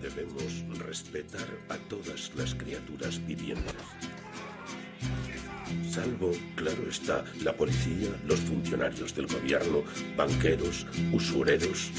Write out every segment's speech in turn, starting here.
debemos respetar a todas las criaturas vivientes. Salvo, claro está, la policía, los funcionarios del gobierno, banqueros, usureros,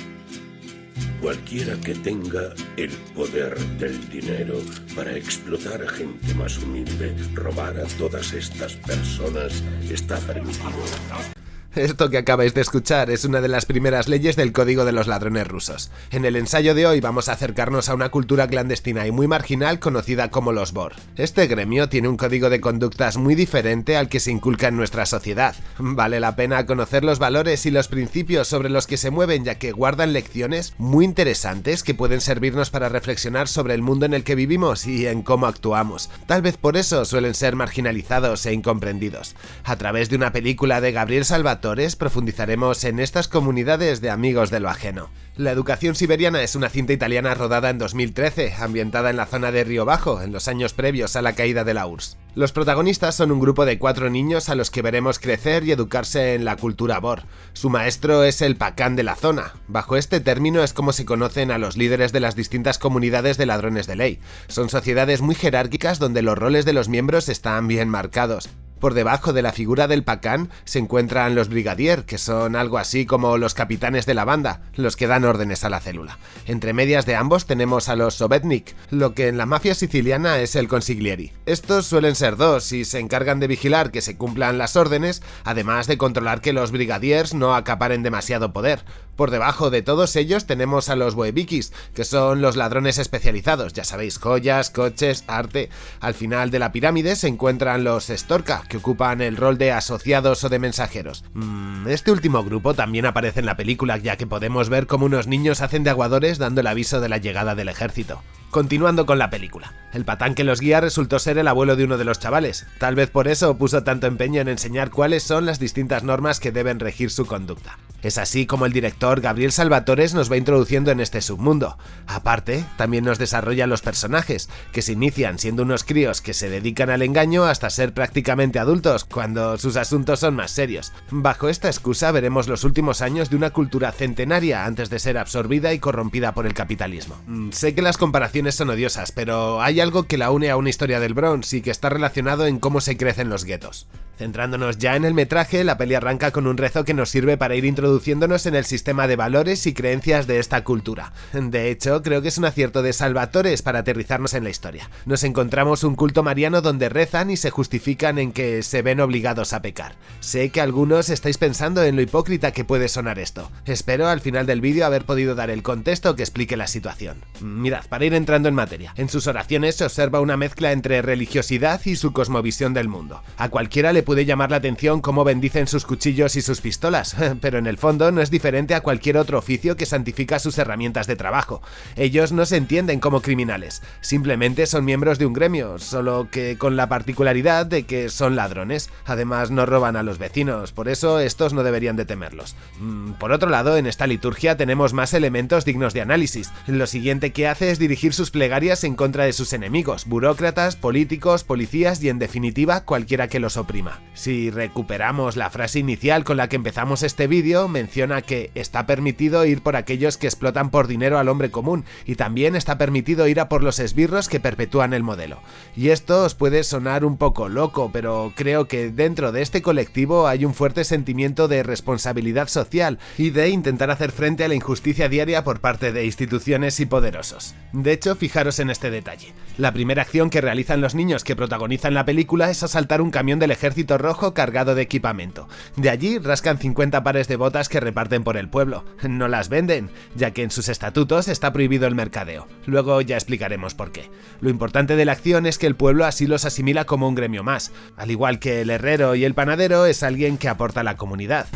Cualquiera que tenga el poder del dinero para explotar a gente más humilde, robar a todas estas personas, está permitido. Esto que acabáis de escuchar es una de las primeras leyes del Código de los Ladrones Rusos. En el ensayo de hoy vamos a acercarnos a una cultura clandestina y muy marginal conocida como los BOR. Este gremio tiene un código de conductas muy diferente al que se inculca en nuestra sociedad. Vale la pena conocer los valores y los principios sobre los que se mueven ya que guardan lecciones muy interesantes que pueden servirnos para reflexionar sobre el mundo en el que vivimos y en cómo actuamos. Tal vez por eso suelen ser marginalizados e incomprendidos. A través de una película de Gabriel Salvatore profundizaremos en estas comunidades de amigos de lo ajeno. La educación siberiana es una cinta italiana rodada en 2013, ambientada en la zona de Río Bajo, en los años previos a la caída de la URSS. Los protagonistas son un grupo de cuatro niños a los que veremos crecer y educarse en la cultura Bor. Su maestro es el Pacán de la zona. Bajo este término es como se conocen a los líderes de las distintas comunidades de ladrones de ley. Son sociedades muy jerárquicas donde los roles de los miembros están bien marcados. Por debajo de la figura del Pacán se encuentran los Brigadier, que son algo así como los capitanes de la banda, los que dan órdenes a la célula. Entre medias de ambos tenemos a los Sovetnik, lo que en la mafia siciliana es el consiglieri. Estos suelen ser dos y se encargan de vigilar que se cumplan las órdenes, además de controlar que los Brigadiers no acaparen demasiado poder. Por debajo de todos ellos tenemos a los Boevikis, que son los ladrones especializados, ya sabéis, joyas, coches, arte. Al final de la pirámide se encuentran los Storka, que ocupan el rol de asociados o de mensajeros. Mm, este último grupo también aparece en la película, ya que podemos ver cómo unos niños hacen de aguadores dando el aviso de la llegada del ejército. Continuando con la película, el patán que los guía resultó ser el abuelo de uno de los chavales, tal vez por eso puso tanto empeño en enseñar cuáles son las distintas normas que deben regir su conducta. Es así como el director Gabriel Salvatores nos va introduciendo en este submundo. Aparte, también nos desarrolla los personajes, que se inician siendo unos críos que se dedican al engaño hasta ser prácticamente adultos, cuando sus asuntos son más serios. Bajo esta excusa veremos los últimos años de una cultura centenaria antes de ser absorbida y corrompida por el capitalismo. Mm, sé que las comparaciones son odiosas, pero hay algo que la une a una historia del Bronx y que está relacionado en cómo se crecen los guetos. Centrándonos ya en el metraje, la peli arranca con un rezo que nos sirve para ir introduciéndonos en el sistema de valores y creencias de esta cultura. De hecho, creo que es un acierto de Salvatores para aterrizarnos en la historia. Nos encontramos un culto mariano donde rezan y se justifican en que se ven obligados a pecar. Sé que algunos estáis pensando en lo hipócrita que puede sonar esto. Espero al final del vídeo haber podido dar el contexto que explique la situación. Mirad, para ir entrando en materia, en sus oraciones se observa una mezcla entre religiosidad y su cosmovisión del mundo. A cualquiera le puede llamar la atención cómo bendicen sus cuchillos y sus pistolas, pero en el fondo no es diferente a cualquier otro oficio que santifica sus herramientas de trabajo. Ellos no se entienden como criminales, simplemente son miembros de un gremio, solo que con la particularidad de que son ladrones. Además no roban a los vecinos, por eso estos no deberían de temerlos. Mm, por otro lado, en esta liturgia tenemos más elementos dignos de análisis. Lo siguiente que hace es dirigir sus plegarias en contra de sus enemigos, burócratas, políticos, policías y en definitiva cualquiera que los oprima. Si recuperamos la frase inicial con la que empezamos este vídeo, menciona que está permitido ir por aquellos que explotan por dinero al hombre común y también está permitido ir a por los esbirros que perpetúan el modelo. Y esto os puede sonar un poco loco, pero creo que dentro de este colectivo hay un fuerte sentimiento de responsabilidad social y de intentar hacer frente a la injusticia diaria por parte de instituciones y poderosos. De hecho, fijaros en este detalle. La primera acción que realizan los niños que protagonizan la película es asaltar un camión del ejército rojo cargado de equipamiento. De allí rascan 50 pares de botas que reparten por el pueblo. No las venden, ya que en sus estatutos está prohibido el mercadeo. Luego ya explicaremos por qué. Lo importante de la acción es que el pueblo así los asimila como un gremio más. Al igual que el herrero y el panadero es alguien que aporta a la comunidad.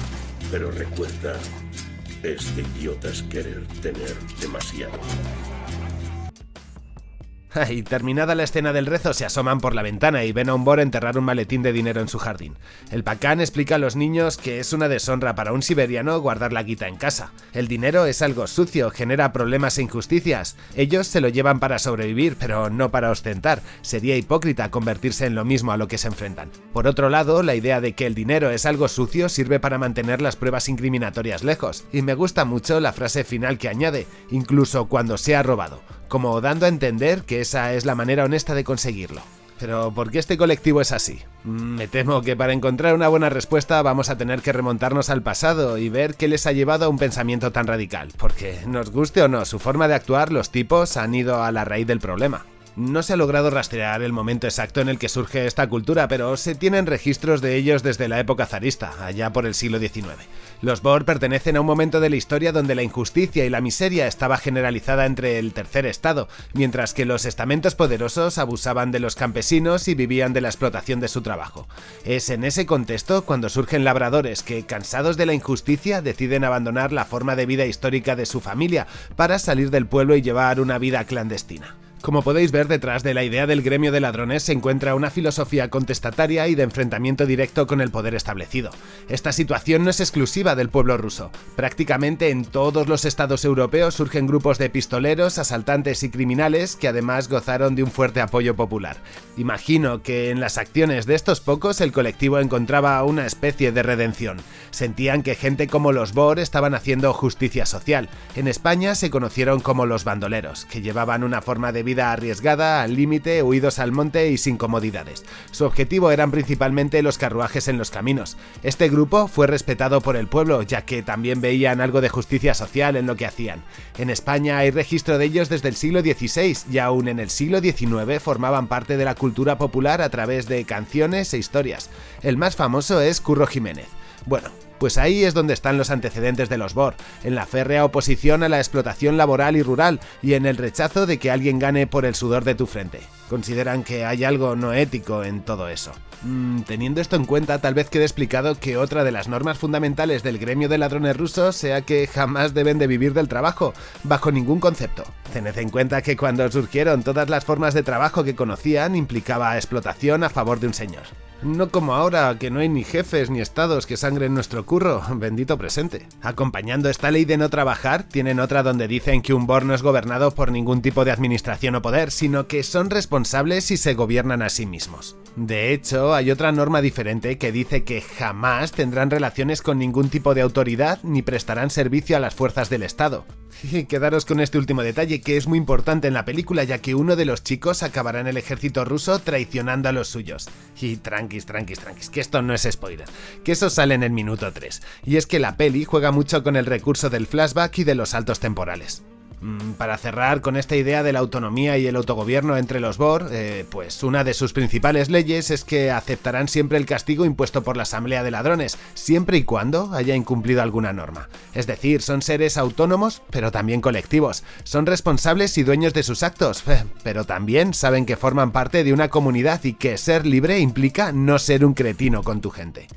Pero recuerda, es de idiotas querer tener demasiado. Y terminada la escena del rezo, se asoman por la ventana y ven a un Bor enterrar un maletín de dinero en su jardín. El Pacán explica a los niños que es una deshonra para un siberiano guardar la guita en casa. El dinero es algo sucio, genera problemas e injusticias. Ellos se lo llevan para sobrevivir, pero no para ostentar. Sería hipócrita convertirse en lo mismo a lo que se enfrentan. Por otro lado, la idea de que el dinero es algo sucio sirve para mantener las pruebas incriminatorias lejos. Y me gusta mucho la frase final que añade, incluso cuando sea robado como dando a entender que esa es la manera honesta de conseguirlo. Pero ¿por qué este colectivo es así? Mm, me temo que para encontrar una buena respuesta vamos a tener que remontarnos al pasado y ver qué les ha llevado a un pensamiento tan radical, porque nos guste o no su forma de actuar, los tipos han ido a la raíz del problema. No se ha logrado rastrear el momento exacto en el que surge esta cultura, pero se tienen registros de ellos desde la época zarista, allá por el siglo XIX. Los Bor pertenecen a un momento de la historia donde la injusticia y la miseria estaba generalizada entre el tercer estado, mientras que los estamentos poderosos abusaban de los campesinos y vivían de la explotación de su trabajo. Es en ese contexto cuando surgen labradores que, cansados de la injusticia, deciden abandonar la forma de vida histórica de su familia para salir del pueblo y llevar una vida clandestina. Como podéis ver, detrás de la idea del gremio de ladrones se encuentra una filosofía contestataria y de enfrentamiento directo con el poder establecido. Esta situación no es exclusiva del pueblo ruso. Prácticamente en todos los estados europeos surgen grupos de pistoleros, asaltantes y criminales que además gozaron de un fuerte apoyo popular. Imagino que en las acciones de estos pocos el colectivo encontraba una especie de redención. Sentían que gente como los Bor estaban haciendo justicia social. En España se conocieron como los bandoleros, que llevaban una forma de vida arriesgada, al límite, huidos al monte y sin comodidades. Su objetivo eran principalmente los carruajes en los caminos. Este grupo fue respetado por el pueblo, ya que también veían algo de justicia social en lo que hacían. En España hay registro de ellos desde el siglo XVI y aún en el siglo XIX formaban parte de la cultura popular a través de canciones e historias. El más famoso es Curro Jiménez. Bueno, pues ahí es donde están los antecedentes de los Bor, en la férrea oposición a la explotación laboral y rural y en el rechazo de que alguien gane por el sudor de tu frente. Consideran que hay algo no ético en todo eso. Mm, teniendo esto en cuenta, tal vez quede explicado que otra de las normas fundamentales del gremio de ladrones rusos sea que jamás deben de vivir del trabajo, bajo ningún concepto. Tened en cuenta que cuando surgieron todas las formas de trabajo que conocían implicaba explotación a favor de un señor. No como ahora, que no hay ni jefes ni estados que sangren nuestro curro, bendito presente. Acompañando esta ley de no trabajar, tienen otra donde dicen que un BOR no es gobernado por ningún tipo de administración o poder, sino que son responsables y se gobiernan a sí mismos. De hecho, hay otra norma diferente que dice que jamás tendrán relaciones con ningún tipo de autoridad ni prestarán servicio a las fuerzas del Estado. Quedaros con este último detalle que es muy importante en la película ya que uno de los chicos acabará en el ejército ruso traicionando a los suyos. Y tranquis, tranquis, tranquis, que esto no es spoiler, que eso sale en el minuto 3. Y es que la peli juega mucho con el recurso del flashback y de los saltos temporales. Mm, para cerrar con esta idea de la autonomía y el autogobierno entre los Bor, eh, pues una de sus principales leyes es que aceptarán siempre el castigo impuesto por la Asamblea de Ladrones, siempre y cuando haya incumplido alguna norma. Es decir, son seres autónomos, pero también colectivos. Son responsables y dueños de sus actos, pero también saben que forman parte de una comunidad y que ser libre implica no ser un cretino con tu gente.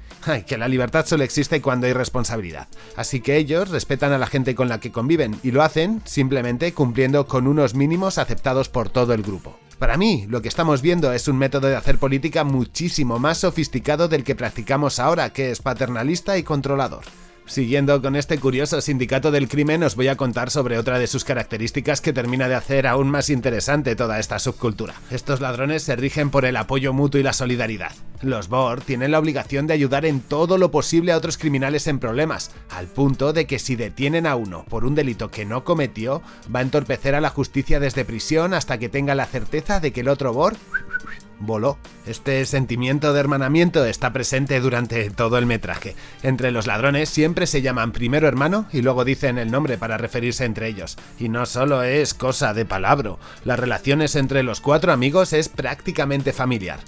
Que la libertad solo existe cuando hay responsabilidad. Así que ellos respetan a la gente con la que conviven y lo hacen simplemente cumpliendo con unos mínimos aceptados por todo el grupo. Para mí, lo que estamos viendo es un método de hacer política muchísimo más sofisticado del que practicamos ahora, que es paternalista y controlador. Siguiendo con este curioso sindicato del crimen, os voy a contar sobre otra de sus características que termina de hacer aún más interesante toda esta subcultura. Estos ladrones se rigen por el apoyo mutuo y la solidaridad. Los Bor tienen la obligación de ayudar en todo lo posible a otros criminales en problemas, al punto de que si detienen a uno por un delito que no cometió, va a entorpecer a la justicia desde prisión hasta que tenga la certeza de que el otro Bor voló. Este sentimiento de hermanamiento está presente durante todo el metraje. Entre los ladrones siempre se llaman primero hermano y luego dicen el nombre para referirse entre ellos. Y no solo es cosa de palabra, las relaciones entre los cuatro amigos es prácticamente familiar.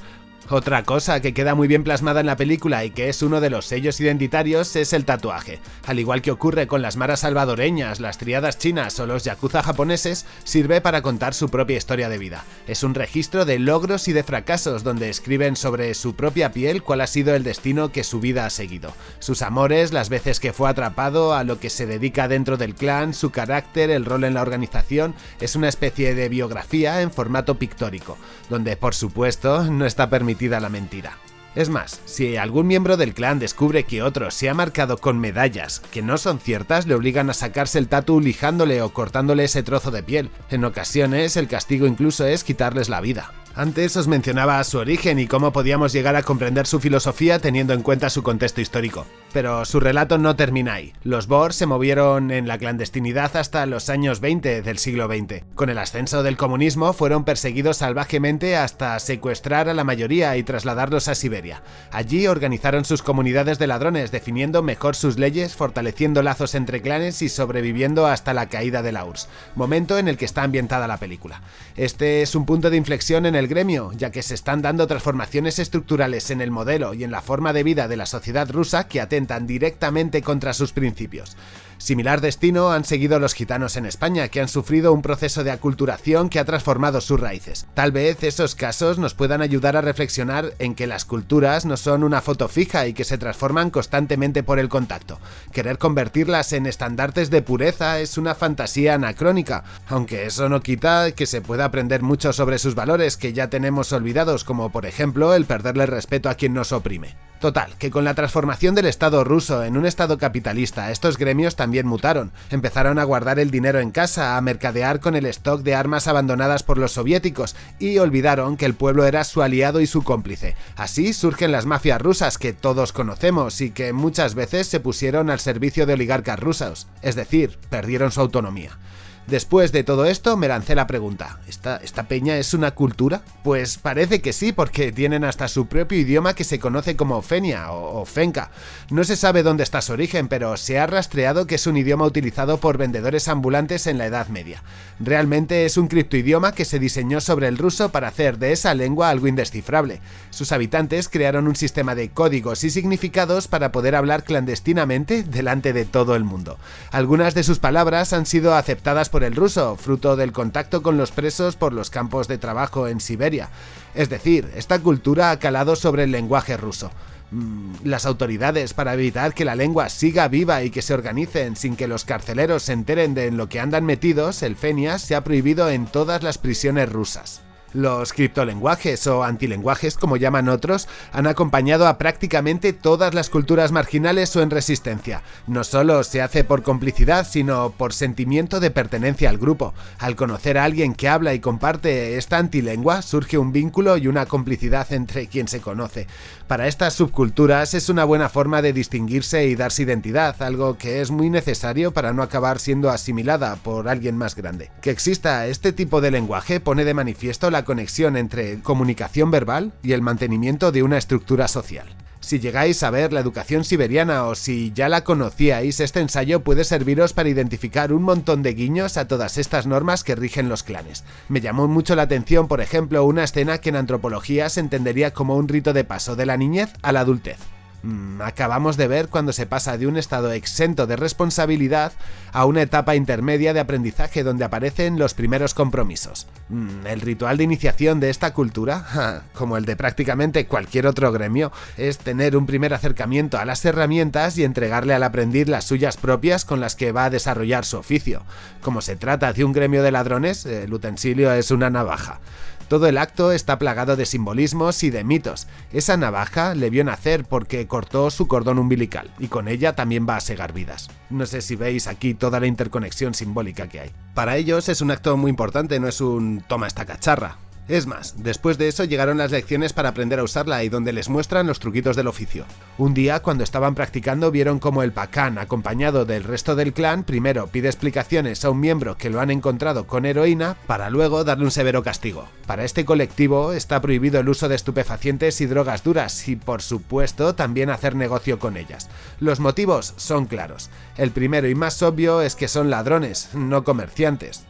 Otra cosa que queda muy bien plasmada en la película y que es uno de los sellos identitarios es el tatuaje. Al igual que ocurre con las maras salvadoreñas, las triadas chinas o los yakuza japoneses, sirve para contar su propia historia de vida. Es un registro de logros y de fracasos donde escriben sobre su propia piel cuál ha sido el destino que su vida ha seguido. Sus amores, las veces que fue atrapado, a lo que se dedica dentro del clan, su carácter, el rol en la organización, es una especie de biografía en formato pictórico, donde por supuesto no está permitido la mentira. Es más, si algún miembro del clan descubre que otro se ha marcado con medallas que no son ciertas, le obligan a sacarse el tatu lijándole o cortándole ese trozo de piel. En ocasiones, el castigo incluso es quitarles la vida. Antes os mencionaba su origen y cómo podíamos llegar a comprender su filosofía teniendo en cuenta su contexto histórico. Pero su relato no termina ahí. Los Bohr se movieron en la clandestinidad hasta los años 20 del siglo XX. Con el ascenso del comunismo fueron perseguidos salvajemente hasta secuestrar a la mayoría y trasladarlos a Siberia. Allí organizaron sus comunidades de ladrones, definiendo mejor sus leyes, fortaleciendo lazos entre clanes y sobreviviendo hasta la caída de la URSS, momento en el que está ambientada la película. Este es un punto de inflexión en el gremio, ya que se están dando transformaciones estructurales en el modelo y en la forma de vida de la sociedad rusa que atentan directamente contra sus principios. Similar destino han seguido los gitanos en España, que han sufrido un proceso de aculturación que ha transformado sus raíces. Tal vez esos casos nos puedan ayudar a reflexionar en que las culturas no son una foto fija y que se transforman constantemente por el contacto. Querer convertirlas en estandartes de pureza es una fantasía anacrónica, aunque eso no quita que se pueda aprender mucho sobre sus valores que ya tenemos olvidados, como por ejemplo el perderle respeto a quien nos oprime. Total, que con la transformación del Estado ruso en un Estado capitalista, estos gremios también mutaron. Empezaron a guardar el dinero en casa, a mercadear con el stock de armas abandonadas por los soviéticos, y olvidaron que el pueblo era su aliado y su cómplice. Así surgen las mafias rusas que todos conocemos y que muchas veces se pusieron al servicio de oligarcas rusos, es decir, perdieron su autonomía. Después de todo esto me lancé la pregunta, ¿esta, ¿esta peña es una cultura? Pues parece que sí, porque tienen hasta su propio idioma que se conoce como Fenia o, Fenka. No se sabe dónde está su origen, pero se ha rastreado que es un idioma utilizado por vendedores ambulantes en la Edad Media. Realmente es un criptoidioma que se diseñó sobre el ruso para hacer de esa lengua algo indescifrable. Sus habitantes crearon un sistema de códigos y significados para poder hablar clandestinamente delante de todo el mundo. Algunas de sus palabras han sido aceptadas por el ruso, fruto del contacto con los presos por los campos de trabajo en Siberia. Es decir, esta cultura ha calado sobre el lenguaje ruso. Mm, las autoridades, para evitar que la lengua siga viva y que se organicen sin que los carceleros se enteren de en lo que andan metidos, el Fenias se ha prohibido en todas las prisiones rusas. Los criptolenguajes o antilenguajes, como llaman otros, han acompañado a prácticamente todas las culturas marginales o en resistencia. No solo se hace por complicidad, sino por sentimiento de pertenencia al grupo. Al conocer a alguien que habla y comparte esta antilengua, surge un vínculo y una complicidad entre quien se conoce. Para estas subculturas es una buena forma de distinguirse y darse identidad, algo que es muy necesario para no acabar siendo asimilada por alguien más grande. Que exista este tipo de lenguaje pone de manifiesto la conexión entre comunicación verbal y el mantenimiento de una estructura social. Si llegáis a ver la educación siberiana o si ya la conocíais, este ensayo puede serviros para identificar un montón de guiños a todas estas normas que rigen los clanes. Me llamó mucho la atención, por ejemplo, una escena que en antropología se entendería como un rito de paso de la niñez a la adultez. Mm, acabamos de ver cuando se pasa de un estado exento de responsabilidad a una etapa intermedia de aprendizaje donde aparecen los primeros compromisos. Mm, el ritual de iniciación de esta cultura, como el de prácticamente cualquier otro gremio, es tener un primer acercamiento a las herramientas y entregarle al aprendiz las suyas propias con las que va a desarrollar su oficio. Como se trata de un gremio de ladrones, el utensilio es una navaja. Todo el acto está plagado de simbolismos y de mitos. Esa navaja le vio nacer porque cortó su cordón umbilical, y con ella también va a segar vidas. No sé si veis aquí toda la interconexión simbólica que hay. Para ellos es un acto muy importante, no es un toma esta cacharra. Es más, después de eso llegaron las lecciones para aprender a usarla y donde les muestran los truquitos del oficio. Un día, cuando estaban practicando, vieron como el Pacan, acompañado del resto del clan, primero pide explicaciones a un miembro que lo han encontrado con heroína, para luego darle un severo castigo. Para este colectivo está prohibido el uso de estupefacientes y drogas duras y, por supuesto, también hacer negocio con ellas. Los motivos son claros. El primero y más obvio es que son ladrones, no comerciantes.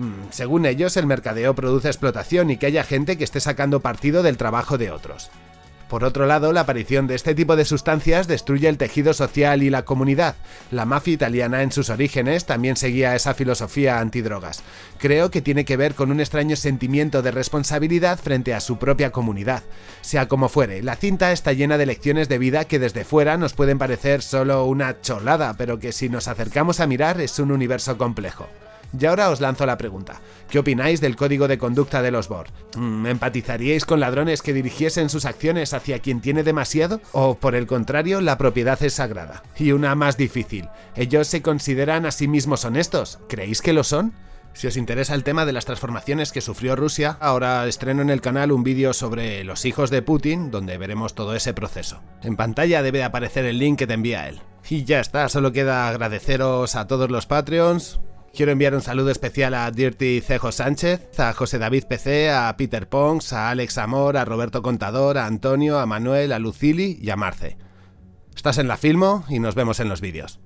Mm, según ellos, el mercadeo produce explotación y que haya gente que esté sacando partido del trabajo de otros. Por otro lado, la aparición de este tipo de sustancias destruye el tejido social y la comunidad. La mafia italiana en sus orígenes también seguía esa filosofía antidrogas. Creo que tiene que ver con un extraño sentimiento de responsabilidad frente a su propia comunidad. Sea como fuere, la cinta está llena de lecciones de vida que desde fuera nos pueden parecer solo una cholada, pero que si nos acercamos a mirar es un universo complejo. Y ahora os lanzo la pregunta. ¿Qué opináis del código de conducta de los Bor? Mm, ¿Empatizaríais con ladrones que dirigiesen sus acciones hacia quien tiene demasiado? ¿O por el contrario, la propiedad es sagrada? Y una más difícil. ¿Ellos se consideran a sí mismos honestos? ¿Creéis que lo son? Si os interesa el tema de las transformaciones que sufrió Rusia, ahora estreno en el canal un vídeo sobre los hijos de Putin, donde veremos todo ese proceso. En pantalla debe aparecer el link que te envía él. Y ya está, solo queda agradeceros a todos los Patreons. Quiero enviar un saludo especial a Dirty Cejo Sánchez, a José David PC, a Peter Pons, a Alex Amor, a Roberto Contador, a Antonio, a Manuel, a Lucili y a Marce. Estás en la Filmo y nos vemos en los vídeos.